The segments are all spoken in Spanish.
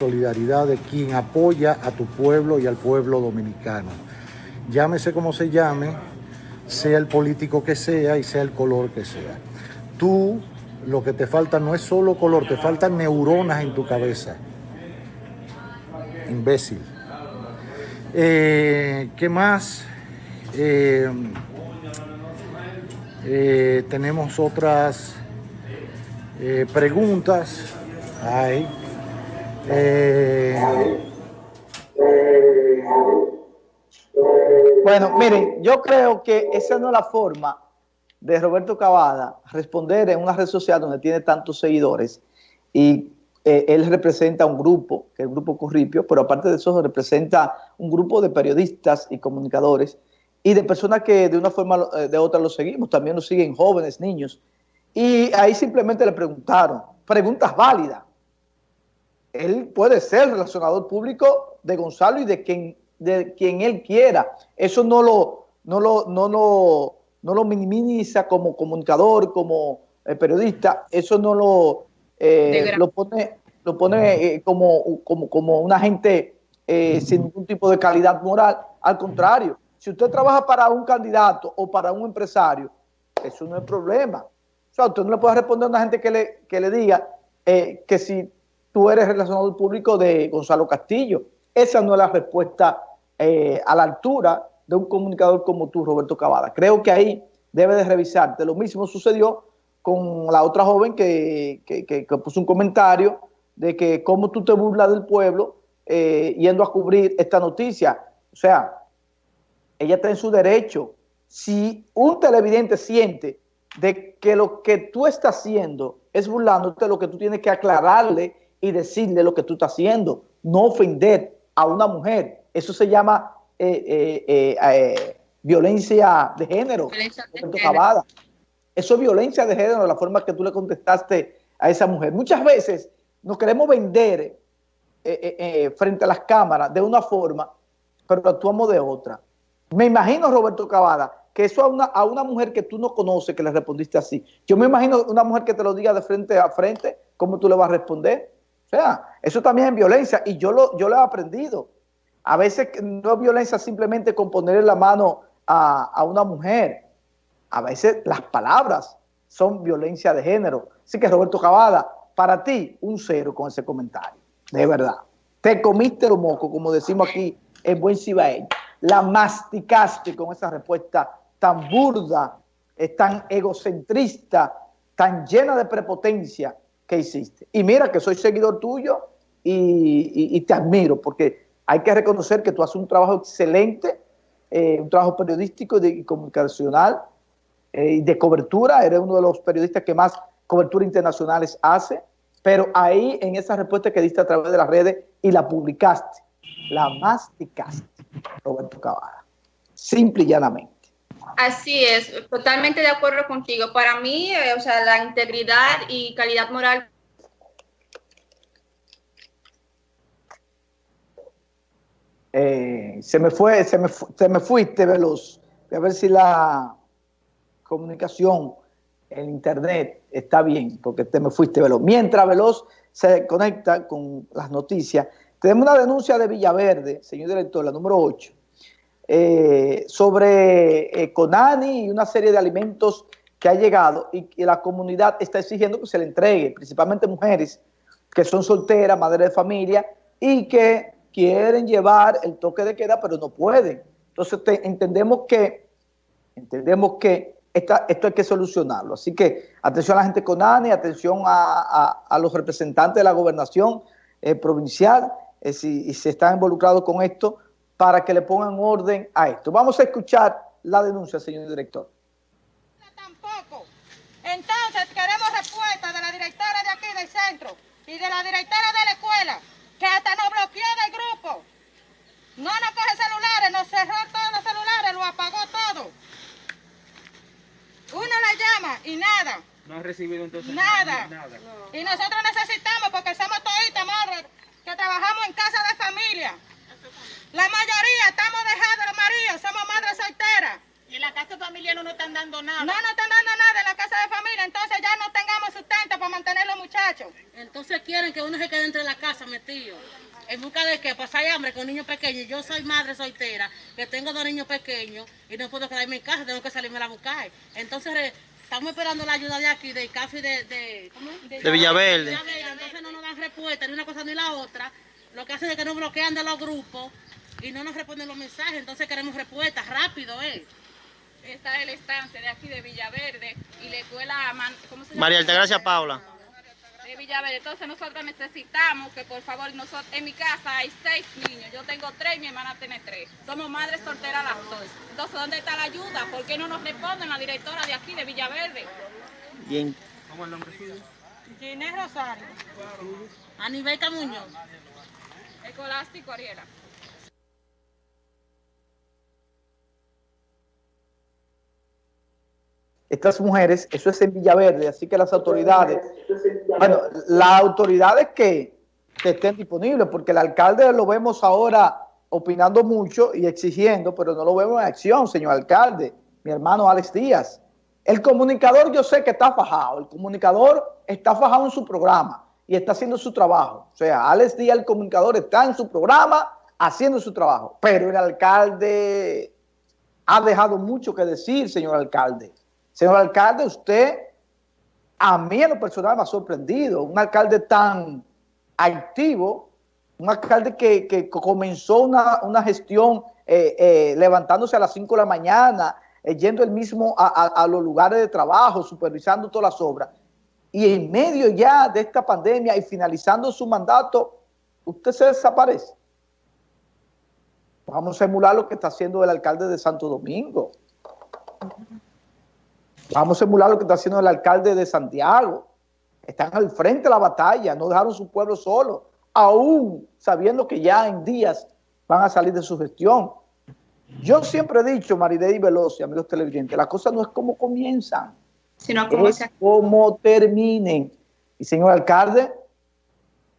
solidaridad de quien apoya a tu pueblo y al pueblo dominicano. Llámese como se llame, sea el político que sea y sea el color que sea. Tú lo que te falta no es solo color, te faltan neuronas en tu cabeza. Imbécil. Eh, ¿Qué más? Eh, eh, tenemos otras preguntas. Ay. Bueno, miren, yo creo que esa no es la forma de Roberto Cavada responder en una red social donde tiene tantos seguidores y eh, él representa un grupo, que es el Grupo Corripio, pero aparte de eso representa un grupo de periodistas y comunicadores y de personas que de una forma eh, de otra lo seguimos, también lo siguen jóvenes, niños. Y ahí simplemente le preguntaron, preguntas válidas. Él puede ser relacionador público de Gonzalo y de quien, de quien él quiera. Eso no lo, no lo, no lo no lo minimiza como comunicador, como eh, periodista, eso no lo, eh, lo pone, lo pone eh, como, como, como una gente sin ningún tipo de calidad moral. Al contrario, si usted trabaja para un candidato o para un empresario, eso no es problema. O sea, usted no le puede responder a una gente que le, que le diga que si tú eres relacionado público de Gonzalo Castillo. Esa no es la respuesta a la altura de un comunicador como tú, Roberto Cavada. Creo que ahí debe de revisarte. Lo mismo sucedió con la otra joven que, puso un comentario de que cómo tú te burlas del pueblo eh, yendo a cubrir esta noticia. O sea, ella está en su derecho. Si un televidente siente de que lo que tú estás haciendo es burlándote, lo que tú tienes que aclararle y decirle lo que tú estás haciendo, no ofender a una mujer. Eso se llama eh, eh, eh, violencia de género. Eso es violencia de género, la forma que tú le contestaste a esa mujer. Muchas veces nos queremos vender frente a las cámaras de una forma, pero actuamos de otra. Me imagino, Roberto Cavada, que eso a una, a una mujer que tú no conoces, que le respondiste así. Yo me imagino una mujer que te lo diga de frente a frente, ¿cómo tú le vas a responder? O sea, eso también es violencia y yo lo, yo lo he aprendido. A veces no es violencia simplemente con ponerle la mano a, una mujer. A veces las palabras son violencia de género. Así que Roberto Cavada, para ti, un cero con ese comentario. De verdad. Te comiste los moco, como decimos aquí en buen cibaeño. La masticaste con esa respuesta tan burda, tan egocentrista, tan llena de prepotencia que hiciste. Y mira que soy seguidor tuyo y te admiro porque hay que reconocer que tú haces un trabajo excelente, eh, un trabajo periodístico y comunicacional eh, y de cobertura. Eres uno de los periodistas que más cobertura internacionales hace, pero ahí en esa respuesta que diste a través de las redes y la publicaste, la masticaste, Roberto Cavada. Simple y llanamente. Así es, totalmente de acuerdo contigo. Para mí, eh, o sea, la integridad y calidad moral Eh, se, me fue, se, me, se me fuiste veloz. a ver si la comunicación, en internet está bien, porque te me fuiste veloz. Mientras Veloz se conecta con las noticias, tenemos una denuncia de Villaverde, señor director, la número 8, eh, sobre eh, Conani y una serie de alimentos que ha llegado y que la comunidad está exigiendo que se le entregue, principalmente mujeres que son solteras, madres de familia y que quieren llevar el toque de queda, pero no pueden. Entonces entendemos que, entendemos que esto hay que solucionarlo. Así que atención a la gente con ANE, atención a, los representantes de la gobernación eh, provincial, eh, si, si están involucrados con esto, para que le pongan orden a esto. Vamos a escuchar la denuncia, señor director. Tampoco. Entonces queremos respuesta de la directora de aquí del centro y de la directora de la escuela que hasta nos bloqueó del grupo. No nos coge celulares, nos cerró todos los celulares, lo apagó todo. Uno la llama y nada. No ha recibido entonces nada. nada. Y nosotros necesitamos, porque somos toditas madres que trabajamos en casa de familia. La mayoría estamos dejados los maridos, somos madres solteras. Y en la casa de familia no nos están dando nada. No nos están dando nada en la casa de familia, entonces ya no tengamos sustento para mantener los muchachos. Entonces quieren que uno se quede entre la casa metido. ¿En busca de qué? Pasar hambre con niños pequeños. Yo soy madre soltera, que tengo dos niños pequeños y no puedo quedarme en casa, tengo que salirme a buscar. Entonces estamos esperando la ayuda de aquí, de café de, de, de, de Villaverde. Entonces no nos dan respuesta ni una cosa ni la otra. Lo que hacen es que nos bloquean de los grupos y no nos responden los mensajes. Entonces queremos respuestas rápido, ¿eh? Esta es la estancia de aquí de Villaverde y la escuela, ¿cómo se llama? María Altagracia Paula. De Villaverde. Entonces nosotros necesitamos que por favor, nosotros, en mi casa hay seis niños, yo tengo tres y mi hermana tiene tres. Somos madres solteras las dos. Entonces, ¿dónde está la ayuda? ¿Por qué no nos responden la directora de aquí de Villaverde? Bien. ¿Cómo es el nombre suyo? Ginés Rosario. Aníbal Muñoz. Escolástico Ariela. Estas mujeres, eso es en Villaverde, así que las autoridades, bueno, las autoridades que, estén disponibles, porque el alcalde lo vemos ahora opinando mucho y exigiendo, pero no lo vemos en acción, señor alcalde, mi hermano Alex Díaz. El comunicador yo sé que está fajado, el comunicador está fajado en su programa y está haciendo su trabajo. O sea, Alex Díaz, el comunicador, está en su programa haciendo su trabajo, pero el alcalde ha dejado mucho que decir, señor alcalde. Señor alcalde, usted a mí en lo personal me ha sorprendido. Un alcalde tan activo, un alcalde que, comenzó una, gestión eh, eh, levantándose a las 5 de la mañana, eh, yendo él mismo a, los lugares de trabajo, supervisando todas las obras. Y en medio ya de esta pandemia y finalizando su mandato, usted se desaparece. Vamos a emular lo que está haciendo el alcalde de Santo Domingo. Vamos a emular lo que está haciendo el alcalde de Santiago. Están al frente de la batalla, no dejaron su pueblo solo, aún sabiendo que ya en días van a salir de su gestión. Yo siempre he dicho, Maridei y Veloz, amigos televidentes, las cosas no es como comienzan, sino como, es como terminen. Y señor alcalde,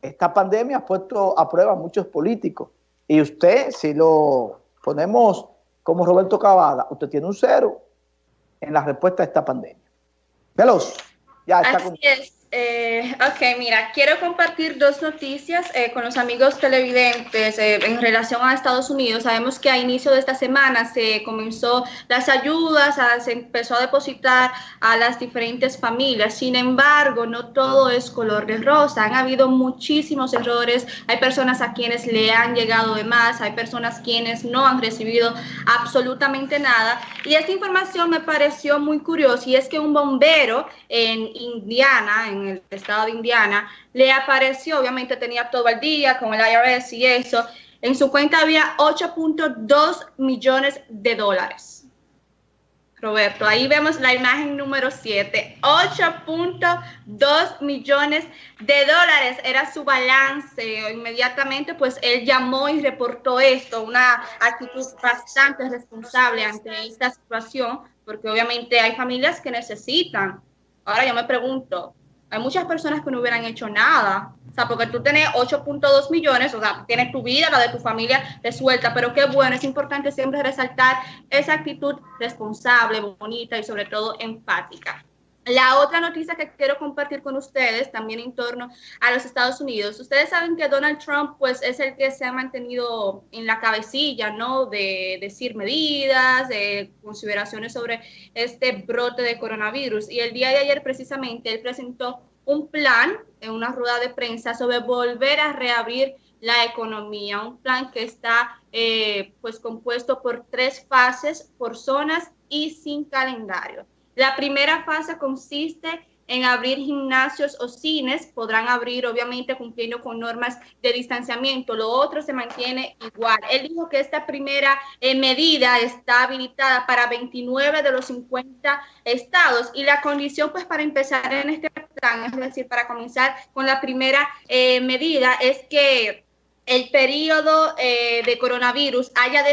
esta pandemia ha puesto a prueba a muchos políticos. Y usted, si lo ponemos como Roberto Cavada, usted tiene un cero en la respuesta a esta pandemia. Veloz, ya está Así es. Eh, ok, mira, quiero compartir dos noticias eh, con los amigos televidentes eh, en relación a Estados Unidos. Sabemos que a inicio de esta semana se comenzó las ayudas, se empezó a depositar a las diferentes familias. Sin embargo, no todo es color de rosa. Han habido muchísimos errores. Hay personas a quienes le han llegado de más, hay personas quienes no han recibido absolutamente nada. Y esta información me pareció muy curiosa y es que un bombero en Indiana, en el estado de Indiana, le apareció, obviamente tenía todo el día con el IRS y eso, en su cuenta había 8.2 millones de dólares. Roberto, ahí vemos la imagen número 7, 8.2 millones de dólares era su balance. Inmediatamente, pues él llamó y reportó esto, una actitud bastante responsable ante esta situación, porque obviamente hay familias que necesitan. Ahora yo me pregunto, hay muchas personas que no hubieran hecho nada. O sea, porque tú tienes 8.2 millones, o sea, tienes tu vida, la de tu familia resuelta, pero qué bueno, es importante siempre resaltar esa actitud responsable, bonita y sobre todo empática. La otra noticia que quiero compartir con ustedes también en torno a los Estados Unidos. Ustedes saben que Donald Trump pues es el que se ha mantenido en la cabecilla, ¿no? De decir medidas, de consideraciones sobre este brote de coronavirus. Y el día de ayer precisamente él presentó un plan en una rueda de prensa sobre volver a reabrir la economía, un plan que está eh, pues compuesto por tres fases, por zonas y sin calendario. La primera fase consiste en abrir gimnasios o cines, podrán abrir obviamente cumpliendo con normas de distanciamiento, lo otro se mantiene igual. Él dijo que esta primera eh, medida está habilitada para 29 de los 50 estados y la condición pues para empezar en este plan, es decir, para comenzar con la primera eh, medida es que el periodo eh, de coronavirus haya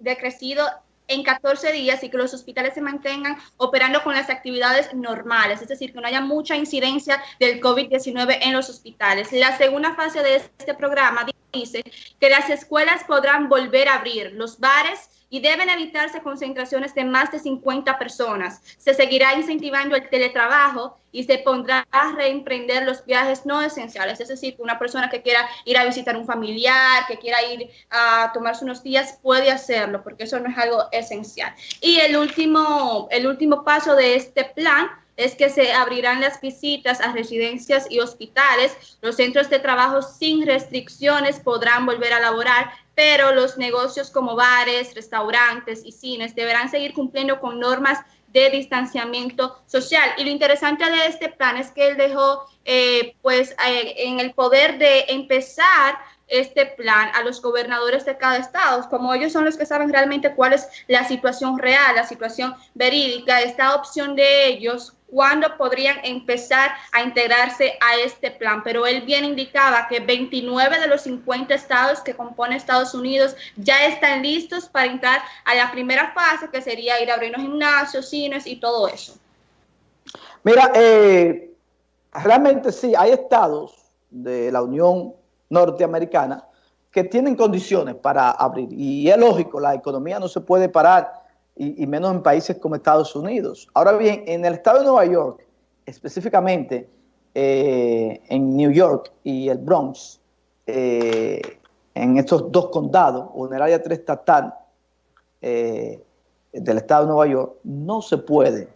decrecido en 14 días y que los hospitales se mantengan operando con las actividades normales, es decir, que no haya mucha incidencia del COVID-19 en los hospitales. La segunda fase de este programa dice que las escuelas podrán volver a abrir, los bares y deben evitarse concentraciones de más de 50 personas. Se seguirá incentivando el teletrabajo y se pondrá a reemprender los viajes no esenciales, es decir, una persona que quiera ir a visitar un familiar, que quiera ir a tomarse unos días, puede hacerlo, porque eso no es algo esencial. Y el último, el último paso de este plan es que se abrirán las visitas a residencias y hospitales. Los centros de trabajo sin restricciones podrán volver a laborar, pero los negocios como bares, restaurantes y cines deberán seguir cumpliendo con normas de distanciamiento social. Y lo interesante de este plan es que él dejó eh, pues eh, en el poder de empezar este plan a los gobernadores de cada estado, como ellos son los que saben realmente cuál es la situación real, la situación verídica, esta opción de ellos cuándo podrían empezar a integrarse a este plan. Pero él bien indicaba que 29 de los 50 estados que compone Estados Unidos ya están listos para entrar a la primera fase, que sería ir a abrir los gimnasios, cines y todo eso. Mira, eh, realmente sí, hay estados de la Unión Norteamericana que tienen condiciones para abrir. Y es lógico, la economía no se puede parar y, menos en países como Estados Unidos. Ahora bien, en el estado de Nueva York, específicamente eh, en New York y el Bronx, eh, en estos dos condados, o en el área 3 estatal eh, del estado de Nueva York, no se puede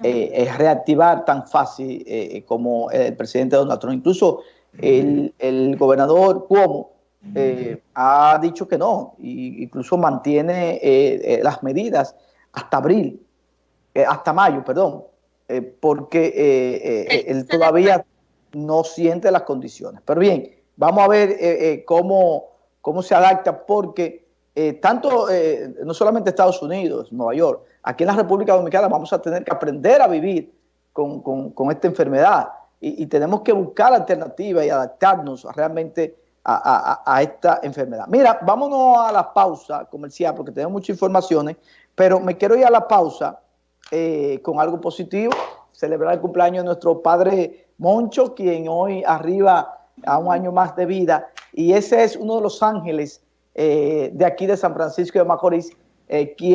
reactivar tan fácil como el presidente Donald Trump. Incluso el, el gobernador Cuomo eh, ha dicho que no, e incluso mantiene eh, eh, las medidas hasta abril, hasta mayo, perdón, porque él todavía no siente las condiciones. Pero bien, vamos a ver cómo, cómo se adapta, porque tanto, no solamente Estados Unidos, Nueva York, aquí en la República Dominicana vamos a tener que aprender a vivir con, con, esta enfermedad y, tenemos que buscar alternativas y adaptarnos realmente a, esta enfermedad. Mira, vámonos a la pausa comercial porque tenemos muchas informaciones, pero me quiero ir a la pausa eh, con algo positivo, celebrar el cumpleaños de nuestro padre Moncho, quien hoy arriba a un año más de vida, y ese es uno de los ángeles eh, de aquí de San Francisco de Macorís, eh, quien